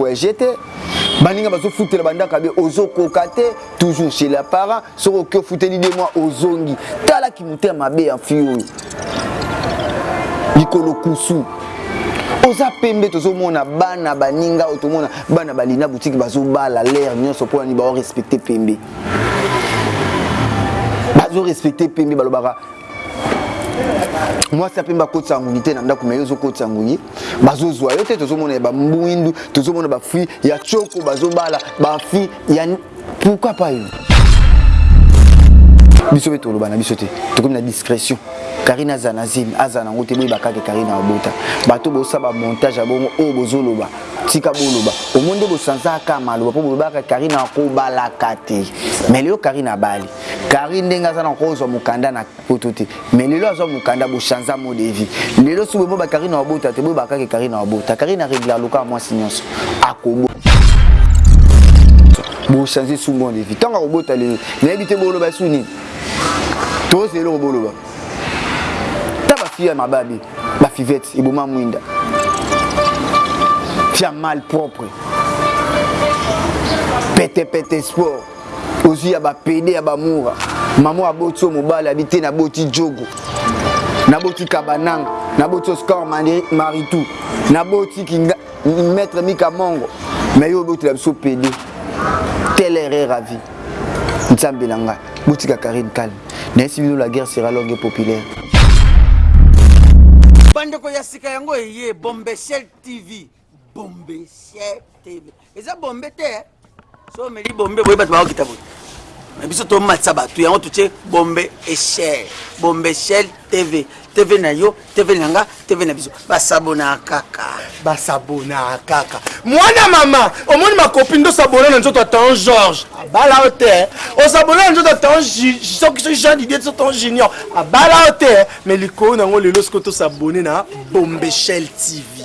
voyage te baninga bazofutela bandaka be ozokoka te toujours chez les parents soki oki ofuteli de moi ozongi tala kimotema mabe ya mfi oyo likolo kusu oza pembe tozomona bana baninga oyo tomona bana balina butiki bazobala lere nyonso mpo nani baorespecte pembe bazorespecte pembe balobaka mwasi ya pembe akotisa nguni te na ndako me yo ozokotisa nguni bazo zwa yo te tozo mona ya ba mbuindu tozo mona ba fruits ya choko bazo bala ba fruits ya pourquoi pas yo biso pe toloba na biso te tokomi na discrétion karine aza na zemi aza nango te boyeba kaka karine abota bato bosaba montage ya bongo oyo bozoloba tika boloba omo nde bosanzaka kaka maloba mpo bolobaka karine akobalaka te mais lelo karine abali karine ndenge aza na kozwa mokanda na poto te mais lelo azwa mukanda bo chanza mot de vie lelo soki boyeba Carine wabota te boyeba kaka Carine wabota Carine aregla loka mwasi nyonso akobo bo change sous mot de vie tango akobota lelo nayebi te boloba sous nini tozi eloko boloba ta ba fille ya mababe ba fivette eboma mwinda fia mal propre pete pete sport ozwi ya ba pede ya ba mura mama aboti yo mobali abi te naboti jogo naboti kabananga naboti oscar maritou naboti kinga maître mika mongo mais yo obotela biso pede tel erreur à vie nzambe na ngai botika karine calme nayesi bino la guerre sera longue et populaire bandeko ya sika yango eye bombeshel tv bombe sier tv eza bombe te eh? so omeli bombe boye bato bakokita boye na biso tomatisa bato yango totie bombe echel bombe echel tv tv na yo tv na nga tv na biso basabona kaka basabona kaka mwana mama omoni makopi nde osabona na nzoto atan george abala yo te eh? osabona na nzoto atan soki soki jean didie so tan junior abala yo te eh? me likolo na yango lelo soki tosabone na bombechel tv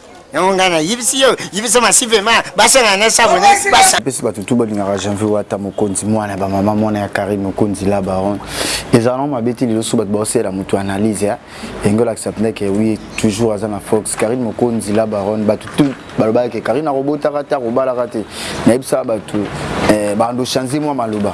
yango ngai nayebisi yo yebisa masivema basangana na sabo epesi bato tu balingaka janvier wata mokonzi mwana bamama mwana ya karine mokonzi la baron ezala nango mabe te lelo so bato baosalela moto analyse ya yango elakisa mpenza ke wi toujours aza na fox karine mokonzi la baronne bato tu balobaka ke karine akobotaka te akobalaka te nayebisaka bato eh, bando change mwa maloba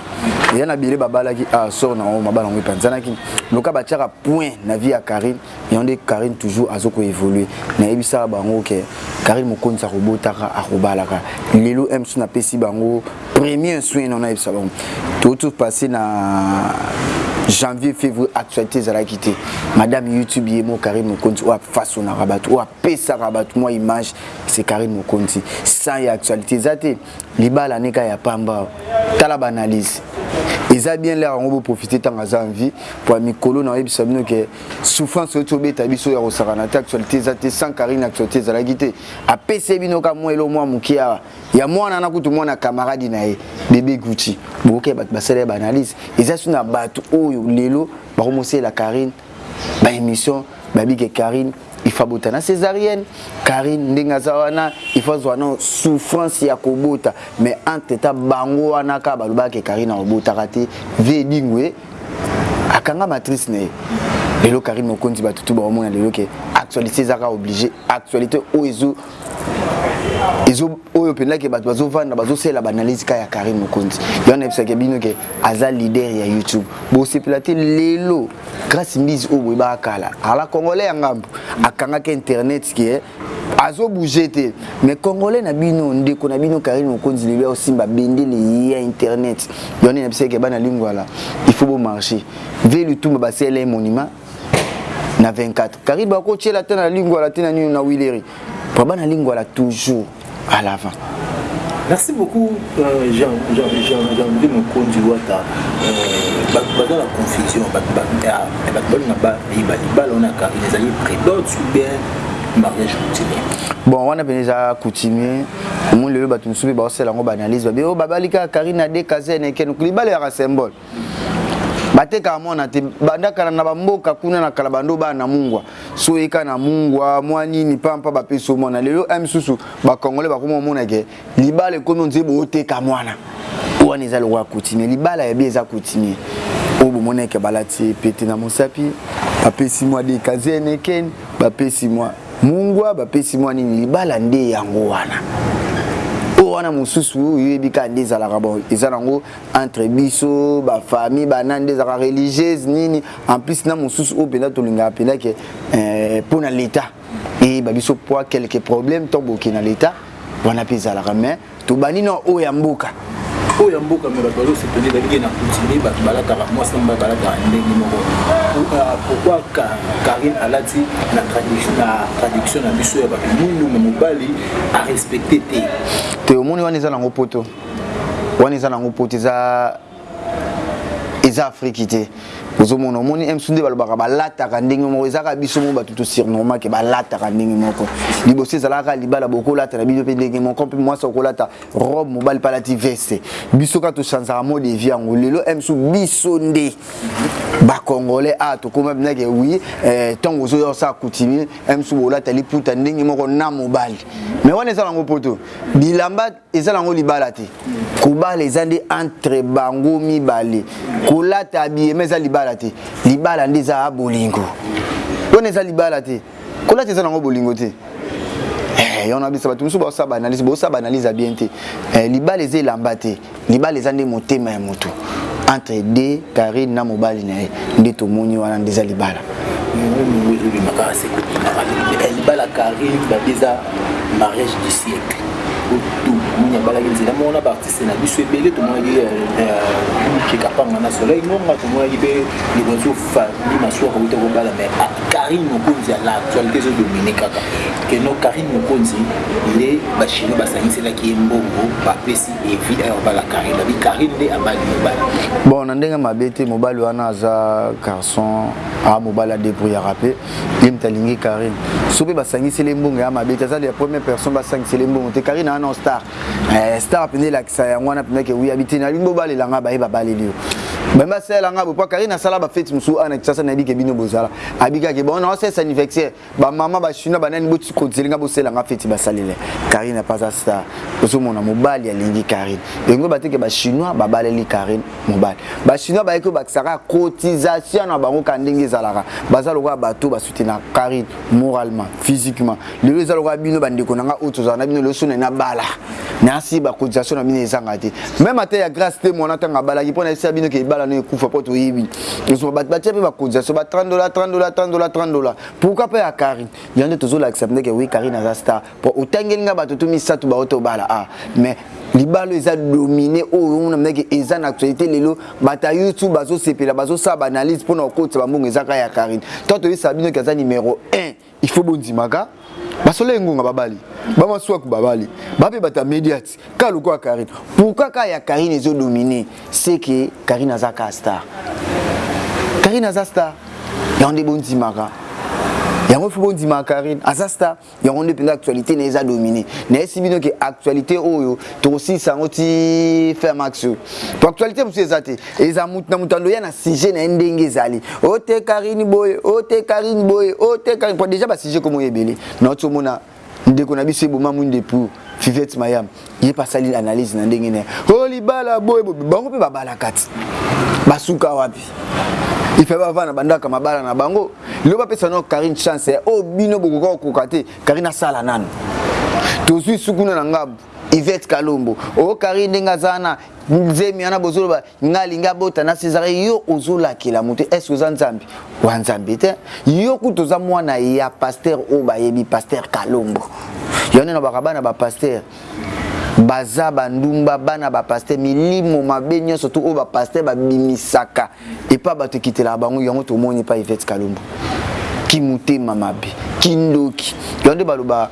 eya na bile babalaki a ah, sor na yango mabala yango epanzanaki loka batiaka point na vie ya karine Yango nde Carine toujours azo ko evoluer. Nayebisaka bango ke Carine Mokonzi akobotaka, akobalaka. Lelo MC napesi bango premier soin na nayebisa bango. Touti ko passer na janvier fevrier actualité ezalaki te. Madame YouTube ye moko Carine Mokonzi oyo afasonaka batu, oyo apesaka batu mwa image c'est Carine Mokonzi. Sans ye actualité eza te. Libala ne kaka ya pamba. Tala ba analyses. Eza bien l'heure yango bo profiter tango aza en vie po ya mikolo nakoyebisa bino ke Souffrance oyo to beta biso ya kosakana te actualité eza te sans Carine actualité ezalaki te apese bino ka mwa elo mwa muke awa ya mwana na kutu mwana camarade na ye bebe Gucci boke bato basala ba analyse eza suna bato oyo lelo bakomosela Carine ba émission babike Carine il faut abota na césarienne Carine ndenge aza wana il faut azwa na souffrance ya kobota mais entre temps bango wana ka balobaka ke Carine akobotaka te vie edingwe akanga matrice na ye lelo karine mokonzi bato tu baomona lelo ke actualité ezaka oblige actualité oyo ezo ezo oyo mpenza ke bato bazovanda bazosela baanalyse ka ya karine mokonzi yo wana yebisake bino ke aza leader ya youtube bosepela te lelo grace mbizi oyo boyebaka kala ala congolais ya ngambo akangaki internet ke azo bouger te mais congolais na bino ndeko na bino Karine Mokonzi lelo ya osimba bendele ya internet yone na biseke bana lingwala il faut bo marcher ve lutumba ba CLA monument na 24 Karine ba ko tiela te na lingwala te na nini na Wileri pour bana lingwala toujours à l'avant merci beaucoup euh, jean jean jean jean de mokonzi wata euh, bato baza na confusion bato balinga bayeba libala wana karine ezali prédote ou bien mariage coutumier bon wana mpenza eza coutumier omoni lelo bato mosusu mpe baosala yango baanalyse babe oyo oh, babali kaka karine ade kazene ekeno libala yaka symbole batekaka mwana te banda kala na bamboka kuna na kala bando bana na mungwa so oyeka na mungwa mwa nini pampa bapesi yo mwana lelo a misusu bakongole bakoma omona ke libala ekomi onze booteka mwana wana eza lokola coutumier libala ya bie eza coutumier oyo bomona eke balati pete na mosapi bapesi mwa dekazene ken bapesi mwa mungwa bapesi mwa nini libala nde yango wana oyo wana mosusu oyo oyebi kaka nde ezalaka bon eza nango entre biso ba famille ba nani nde ezalaka religieuse nini en plus na mosusu oyo mpenza tolingaka mpenza ke eh, mpo na leta eyeba biso poa quelque problème to boke na leta wana mpe ezalaka mais tobandi na oyo ya mboka oyo ya mboka me bato bazosepele ezalaki na kutime bato balataka mwasi na mobali balataka ndenge moko pourkoi euh, karine alati na traduction na biso ya bato mwindu me mobali arespecte te te omoni wana eza nango poto wana eza nango poto eza eza afriki te ozomona omoni msu nde balobaka balataka ndenge moko ezalaka biso moko bato tosurnorma ke balataka ndenge moko liboso ezalaka libala bokolata na bino mpe ndenge moko mpe mwasi okolata robe mobali mpe alati veste biso kaka tosanzaka mode de vie yango lelo msu biso nde bacongolais a ah, tokoma binake wi ntango eh, ozoya osala coutumier msu bolata liputa ndenge moko na mobali mais wana eza nango poto bilamba Eza na ngo libala te. Kobala eza nde entre bango mibale. Kolata habillement eza libala te. Libala nde eza bolingo. Wana eza libala te. Kolata eza na ngo bolingo te. Eh, yango na bisa bato mosusu baosala ba analyse, bosala ba analyse ya bien te. Eh, libala eza elamba te. Libala eza nde motema ya moto. Entre deux Carine na mobali na ye nde tomoni wana nde eza libala. libala carine babi eza mariage du siècle otomoni abalaki nzela moko na baartiste na biso ebele tomonaki kekapanga na soleil nonga tomonaki mpe likonzi ofandi masuwa kouta kobala mai carine mokonzi ya la actualité ezodomine kaka keno carine mokonzi nde bachino basangiselaki ye mbongo bapesi et vie à bala Karine abi Karine nde abali mobali bon na ndenge mabe te mobali wana aza garçon a mobali a débrouillaka mpe ye moto alingi Karine soki mpe basangiseli ye mbongo ya mabe te aza ya première personne basangiseli ye mbongo te Karine wana star eh, star mpenza elakisa yango wana mpenza ke wi abi te nalingi bobalela ngai baye babaleli yo bami basalela ngai bopo Karine asala bafeti mosusu ana kisasa nayebi ke bino bozala abikaki bango na wasalisa anniversaire ba mama ba chinois banani boti kozeli nga bosela nga feti basalele Karine apaza star ozomona mobali alingi Karine engo bateke ba chinois babaleli Karine mobali ba chinois bayeki obakisaka cotisation na bango ka ndenge ezalaka baza lokola bato basutena Karine moralement physiquement lelo eza lokola bino bandeko na nga oyo tozala na bino lelo sona na bala nasi ba cotisation na bino ezanga te meme ata ya grace te mwana tanga abalaki mpo na esia bino ke ebala no ekufa mpo toyebi ozwa bato batia mpe bakonzi ya so ba 30 dola 30 dola 30 dola 30 dola pourquoi mpe ya karine yango nde tozolakisa ndeke wi karine aza star mpo otangeli nga bato tu misato baote obala a ah, mais libalo eza domine oyo oh, omona mnake eza na actualité lelo bato ya youtube bazosepela bazosala baanalyse mpo na kokotisa bambongo ezaka ya karine to toyesaka bino ke aza numero 1 Il faut bondimaka basola engonga babali bamasuaku babali bape bata mediat ka lokola karine pourkua ka ya karine ezo domine seke karine aza ka star karine aza star yango nde bondimaka yango fo bondimaka karine aza star yango nde mpenza actualité na ye eza domine nayesi bino ke actualité oyo tokosilisa yango ti fin max po actualité mosusu eza te Eza mutu na mutu aloya na sujet na ye ndenge ezali. Oh te Carine boye, oh te Carine boye, oh te Carine po dejà ba sujet ekomi oyo ebele. Nauti omona ndeko na biso eboma muindu epuis Fivette Mayam ye pe asali analyse na ndenge na ye. Oh libala boye boye. Bango pe babala kati. Ba suka wapi? Il fallait ba vanda bandaka mabala na bango. Lelo ba pesa nao Carine chance eh. Oyo bino bokoki ko koka te Carine asala nanu. Tozui sukuna na ngambu. Yvette Kalombo. Oh Carine ndenge aza wana Zemi wana bozoloba nga alingi abota na Cesar yo ozolakela moto est ce que oza nzambe wa nzambe te yo kutu oza mwana ya pasteur oyo bayebi pasteur kalombo yango nde nalobaka bana ba pasteur baza bandumba bana ba pasteur milimo mabe nyonso to oyo ba pasteur babimisaka epa bato ekitelaka bango yango tomoni epa ivete kalombo kimotema mabe kindoki yango nde balobaka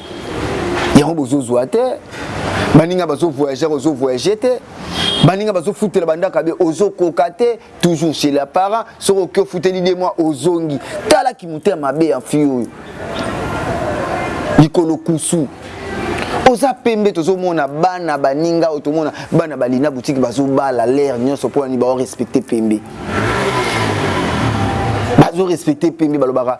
yango bozozwa te baninga bazovoyageur ozovoyage te baninga bazofutela bandaka be ozokoka te toujours chez la parent soki oki ofuteli de mwa ozongi tala kimotema mabe ya fi oyo likolo kusu oza pembe tozomona bana baninga oyo tomona bana balina butiki bazobala lere nyonso mpo nani baorespecte pembe bazorespecte pembe balobaka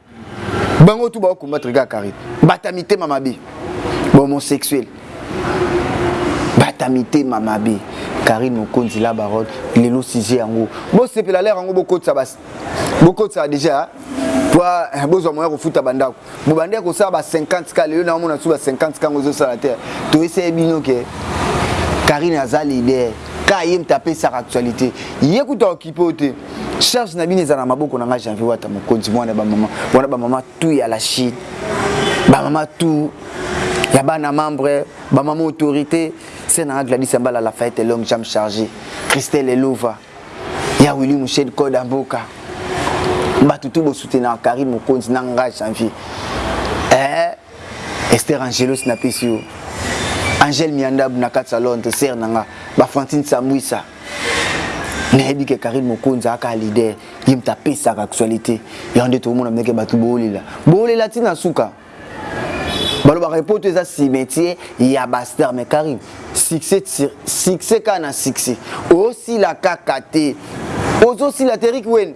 bango tout ba combattre kaka carine bata mitema mabe ba homosexuel bata mitema mabe carine mokonzi la baronne lelo sujet yango bosepela lere yango bokotisa basi bokotisa deja po eh, bozwa moya kofuta bandako bobandi ya kosala ba 50 ka lelo naomona su ba 50 ka yango ezosala te toyeseye bino ke carine aza leader ka ye mta apesaka actualité ye kuta okipe oyo te charge na bino eza na maboko na nga janvier wata mokonzi mwana ya bamama wana bamama tu ya la chine bamama tu ya bana membre bamama autorité se na nga gladis ambala lafayette longue jambe chargé christelle elova ya willi mushel code ya mboka bato tu bosutenaka karine mokonzi na nga janvier eh, Esther Angelos na pesi yo. Angel Miandabu na kati salon to sœur na nga. Ba Francine Sambuisa. Nayebi ke Karine Mokonza aka leader. Ye mta pesaka actualité. Yango nde tokomona meke bato boolela. Boolela ti na suka. Balobaka epoto eza cimetier ya ba star mais Karine succès succès kaka na succès. Osila kaka te. Ozo sila te Rick Wayne.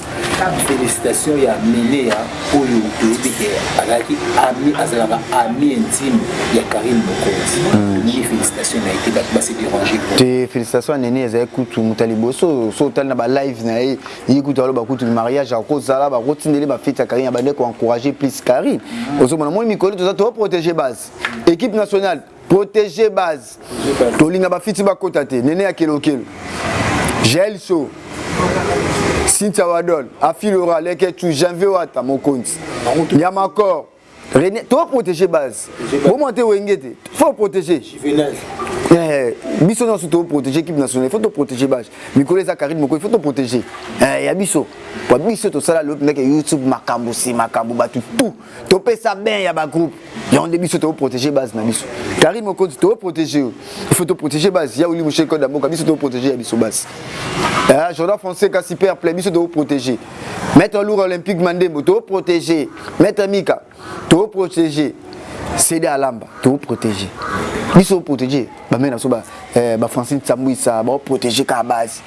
Felicitation ya Neneya oyo toyebi ke azalaki ami azalaka ami intime ya Carine Mokonzi. Hmm. Ni felicitation na été batu base déranger. Te felicitation ya Neneya ezali kutu muta liboso so otali na ba live na ye ye kutu aloba kutu mariage akozala bakotindeli ba fete ya Carine abandaki ko encourager plus Carine. Hmm. Ozomona moi mikolo toza to protéger base équipe nationale Proteger base. Tolinga ba fiti ba kota te. Nene ya kelo kelo. Jael So. Cynthia Wadol, Afilora, Leke Chou, Janvier Wata, Mokonzi. Yamakor. René, to protéger base. Bon moi te wenge te. Faut protéger. Juvenal. Eh, biso nyonso to protéger équipe nationale, il faut to protéger base. Mikolo eza Karine Moko, il faut to protéger. Eh, ya biso. Kwa biso to sala lopi ndeke YouTube makambo si makambo batu tout. topesa bain ya ba groupe yango nde biso toko protege base na biso kari mokonzi toko protege yo il faut toprotege base ya olimu chez code ya mboka biso toko protege ya biso base eh, jordan français kasi perple biso toko protege maître loura olympique mandembo toko protege maître mika toko protege sede alamba toko protege biso protege bamei na biso ba, eh, ba francine sambuisa bao protege kaka base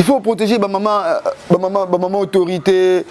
il faut protéger bamama bamama bamama autorité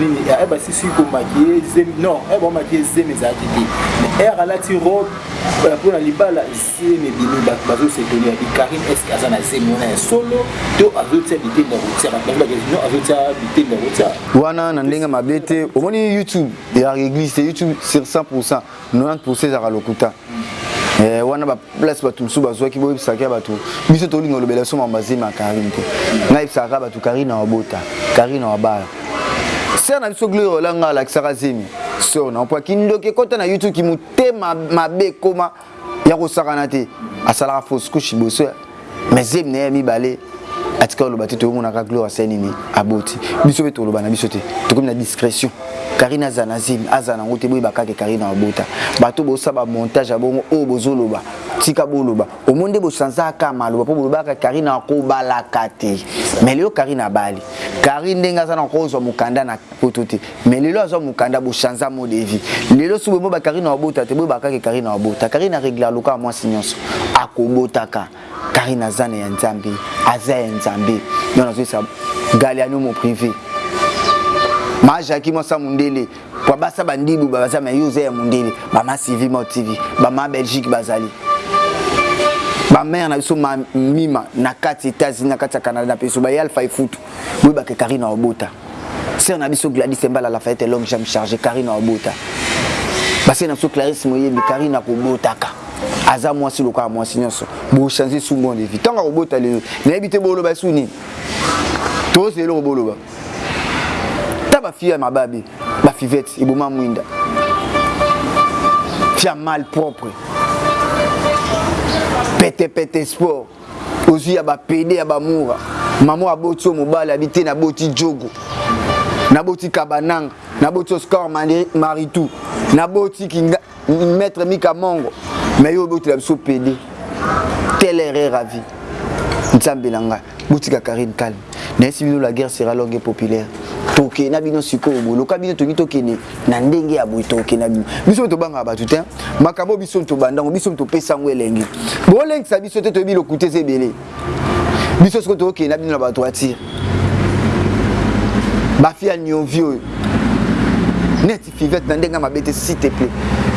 nini eh, basisi komakie zemi non eh, bamakie zemi ezalaki te air eh, alati robe mpo na libala zemi ebimi bato bazosetoli yabi karine eske aza na zemi wana ya solo to azotia bitende ya kotia bato bazo bakei no azotia bitende ya kotia wana na ndenge mabe te omoni youtube ya reglise te youtube sur 100 90% ezalaka lokuta eh, wana ba place bato mosusu bazwaki boyebisaka ya bato biso tolinga olobela so mambo azemi ya karine te ngai yebisaka bato karine na wabota karine na wabala ser na biso gloire olanga alakisaka zemi sor na mpo akindoki ekota na youtube kimotema mabe ekoma ya kosakana te asalaka fausse couche liboso mais zemi na ye ya mibale atika oloba te toyomonaka gloire asai nini aboti biso mpe toloba na biso te tokomi na discrétion karine aza na zemi aza nango te boyeba kaka karine abota bato bosa bamontage ya bongo oyo bozoloba tika boloba omoni nde bosanzaka maloba mpo bolobaka karine akobalaka te mais lelo karine abali karine ndenge aza na kozwa mokanda na poto te mais lelo azwa mukanda bo chanza mode de vie lelo soki boyeba ba Carine abota te boyeba kaka Carine abota Carine a regla loka mwasi nionso akobotaka Carine aza na ya nzambe aza ya nzambe non azo sa galiano mo privé ma Jackie mwasa mundele kwa basa bandibu baza mais yo oza ya mundele ba ma Sylvie mo TV ba ma Belgique bazali ba mère na biso ma mima na kati États-Unis na kati ya Canada na peso ba yalfa ifutu boyeba ke Carine abota Sœur na biso Gladys Embala Lafayette l'homme jamais chargé Karine Obota. Basi na biso Clarisse Moyebi Karine akobotaka. Aza mwasi lokola mwasi nyonso. Bo changer sous mon devis. Tanga kobota lelo. Nayebi te boloba sous nini. Tozo eloko boloba. Ta ba fille mababe, ba fivette eboma mwinda. Fia mal propre. Pete pete sport. Ozui ya ba pede ya ba mura. Maman aboti yo mobali abi te na boti djogo. Na boti kabananga. Na boti oscar maritou. Na boti kinga maître mika mongo. Mais yo obotela biso pede. Telle erreur à vie. Nzambe na nga. Botika Carine calme. Nayebisi bino la guerre sera longue et populaire. Toke na bino sikoyo boye loka bino tolingi tokende na ndenge ya boye toke na bino biso mpe tobangaka bato te makambo biso tobandango biso topesa yango elengi bolengisa biso te toyebi lokuta eza ebele biso sikoyo tokende na bino na batoitire bafi ya niovi oyo fivette na ndenge mabe te s'il te plaît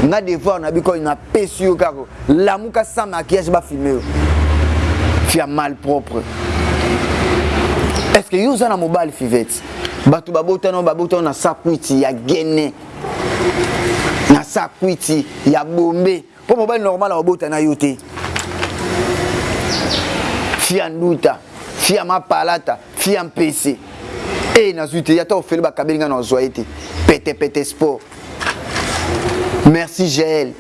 nga devoir na biko na pesi yo kaka lamuka sans maquillage ba filmer yo fia mal propre est-ce que yo oza na mobali fivette bato babotana babotana na sakwiti ya gene na sakwiti ya bombe Po mobali normal akobota na yo te. Fille ya nduta, fille ya mapalata, fille ya mpese. Ee nazui te, ata ofele bakabeli nga nazua ye te. Pete pete sport. Merci Jael.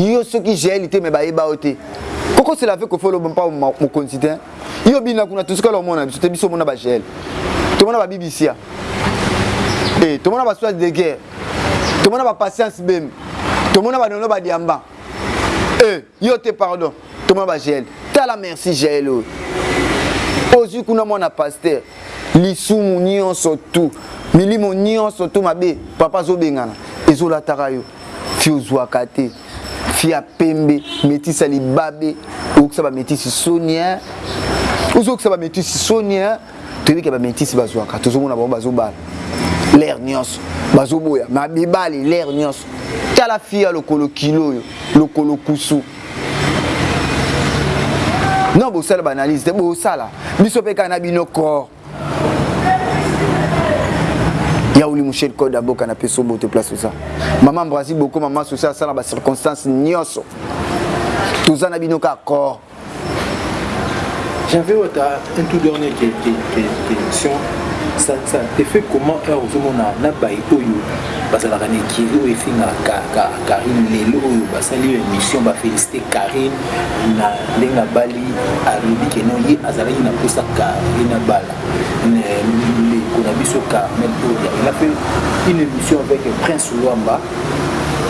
Yo soki Jael te mais bayeba yo te. Koko c'est la vie kofolo mpa mokonzi te. Yo bina kuna tosikala omona biso te biso mona ba Jael. Tomona ba bibisia. Eh tomona ba sois de guerre. Tomona ba patience bembe. Tomona ba nono ba diamba. Eh, yo te pardon. Tomona ba Jael. Tala merci Jael oyo. Ozui kuna mwana pasteur. Lisumu nionso tout. Milimo nionso tout mabe. Papa zo bengana. Ezo lataka yo. Fi ozuaka te. Fi ya pembe. Metisa libabe. Okisa ba metisi soni eh. Ozo okisa ba metisi soni eh. toyebi ke ba metis bazwaka tozomona bango bazobala lere nyonso bazoboya ma mibali lere nyonso tala fiya lokolo kilo oyo lokolo kusu non bosala baanalyse te bosala biso mpe kaka na bino corps yauli mushel code ya mboka na peso bote place oza mama mbrasi bokoma maso osala sala ba circonstance nyonso toza na bino kaka corps J'avais wata un tout dernier question. Ça, ça te fait comment heure ozomona na bayi oyo bazalaka na ekiri oyo efingaka Karine lelo oyo basali yo émission bafélicité Karine na ndenge abali alobi ke non ye azalaki na mposa Karine abala ndeko na biso Carmel Oya il a fait une émission avec Prince Luamba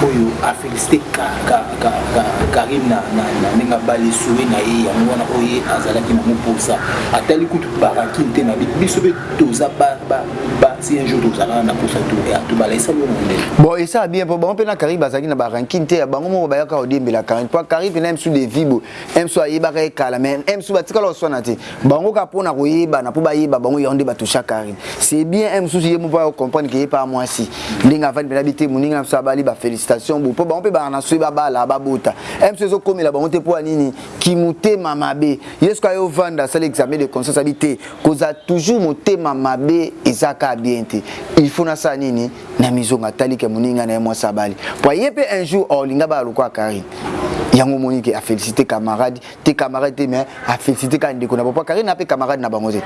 oyo afélicité Karine Carine na ndenge abali souris na ye yango wana oyo ye azalaki na moposa atali kutu barakine te na biso mpe toza basi un jour tozalaka na posa tobala esali yo nande bon esala bien mpo bango mpe na carine bazalaki na barankine te ya bango moko bayaka odiembela carine mpo carine mpe na ye mosusu de vibo Emsu ayebaka ye kala mais Emsu batikala oswana te bango ka pona koyebana po bayeba bango yango nde batoucha Carine c'est bien Emsu ye moko ayo comprendre que ye pa mwasi ndenge avandi pena bite muninga na biso abali ba felicitation bo po bango pe bana soyi babala babota Emsu ezo komela bango te po ya nini kimutema mabe ye soki ayo vanda asali examen de conscience abi te koza toujours motema mabe eza ka bien te il faut nasala nini na mizonga atali ke moninga na ye mwasi abali po ye pe un jour olinga bala lokola Karine yango omoni ke afélicité camarade te camarade te mais afélicité kaka ndeko na bango po Karine na pe camarade na bango te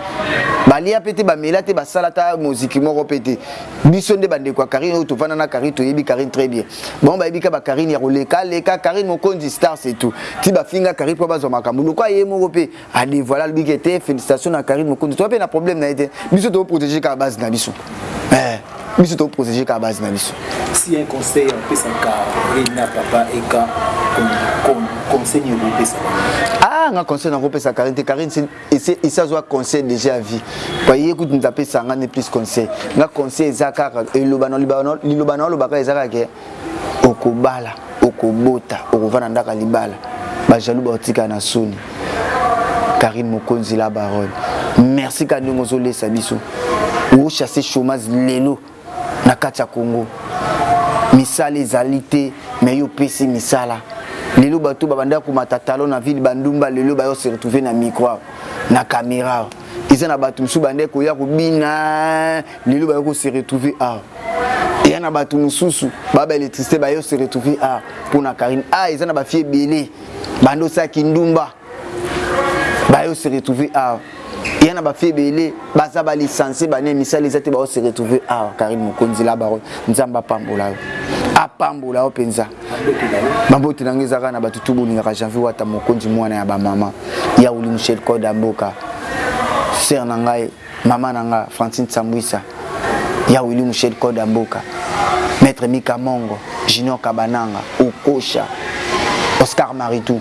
balia pe te bamela te basala ata moziki moko pe te biso nde bandeko ya Karine oyo tovanda na Karine toyebi Karine très bien bango bayebi kaka ba Karine ya koleka leka Karine mokonzi star c'est tout ti bafinga Karine po bazwa makambo lokola ye moko pe a devoile alobi ke te félicitation na Karine Mokonzi toza pe na problème na ye te biso to protéger ka base na biso eh biso to protéger ka base na biso si un conseil on peut s'en carrer na papa et quand conseil nini okopesa ah nga conseil nakopesa karine te karine esi azwa conseil déjà vie paye kutu nzapesa nga ne plus conseil nga conseil eza kaka eloba na liloba na olobaka eza kaka okobala okobota okovanda ndaka libala bajalou baotika na soni karine mokonzi la barole merci ka ndenge ozolesa biso ochasse chômage lelo na kati ya congo misala ezali te me yo opesi misala lelo bato babandaki komata talo na ville bandumba lelo bayo se retrouve na micro na caméra eza na bato mosusu bandaki koya kobina Lelo baye ko se retrouver ah eya na batu mususu ba ba electricité baye se retrouver ah pona Carine ah eza na ba fille ebele bande osa kindumba baye se retrouver ah eya na ba fille ebele baza ba licencie bane misala eza te ba se retrouver ah Carine Mokonzi la baronne Nzambe apambola yo apambola yo penza bambote na ngai eza kaka na bato tu bolingaka janvier wata mokonzi mwana ya bamama yauli michel code ya mboka ser na ngai Maman na nga Francine Sambuisa, Ya Willy Mushel Code ya mboka, Maitre Mika Mongo, Junior Kabananga, Okosha, Oscar Maritou,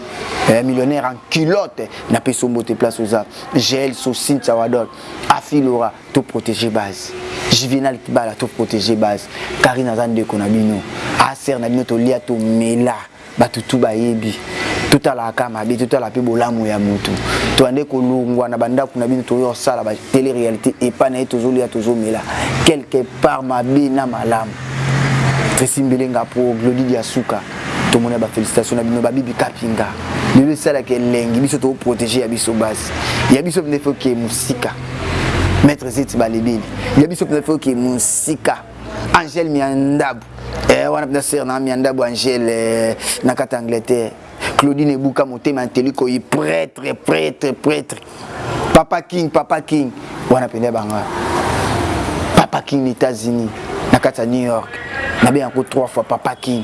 eh, millionnaire en culotte, na pesi yo mbote place oza, Gel So, Cynthia Wadol, Afi Laura, to proteger base. Juvenal Kibala to proteger base. Carine aza ndeko na bino, aza sœur na bino, tolia to mela. Batu tout bayebi totalaka kaka mabe totala pe bolamu ya mutu toande kolongua na bandaku na bino toya kosala ba tele realite epa naye tozolia tozomela quelque part mabe na malamu Tracy Mbelenga po Glody Diasuka tomona ba felicitation na bino ba bibi kapinga lelo esalaka elengi biso to protege ya biso basi ya biso mende foke musika Maître Zeti balebeli ya biso mende foke musika Angèle Miandabu. Eh, wana pina sœur na Miandabu Angèle eh, na kata Angleterre. Claudine Ebuka motema nteli koyi prêtre prêtre prêtre. Papa King, Papa King. Wana pina banga. Papa King na États-Unis, na kata New York. Na bien ko trois fois Papa King.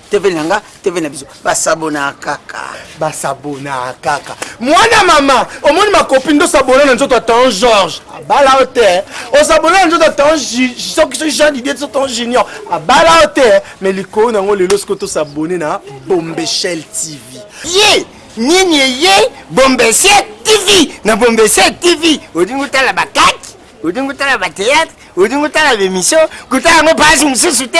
TV na nga, TV na biso. Ba s'abonna kaka. Ba s'abonna kaka. Mwana mama, omoni ma copine do s'abonna na nzoto Tonton Georges. Abala o te. O s'abonna na nzoto Tonton soki soki Jean Didier to Tonton Junior. Abala o te. Mais likolo na ngo lelo siko to s'abonner na Bombeshell TV. Ye, nini ye Bombeshell TV na Bombeshell TV. Odingo tala ba kaki, odingo tala ba théâtre, odingo tala ba émission, kutala ngo page mosusu te.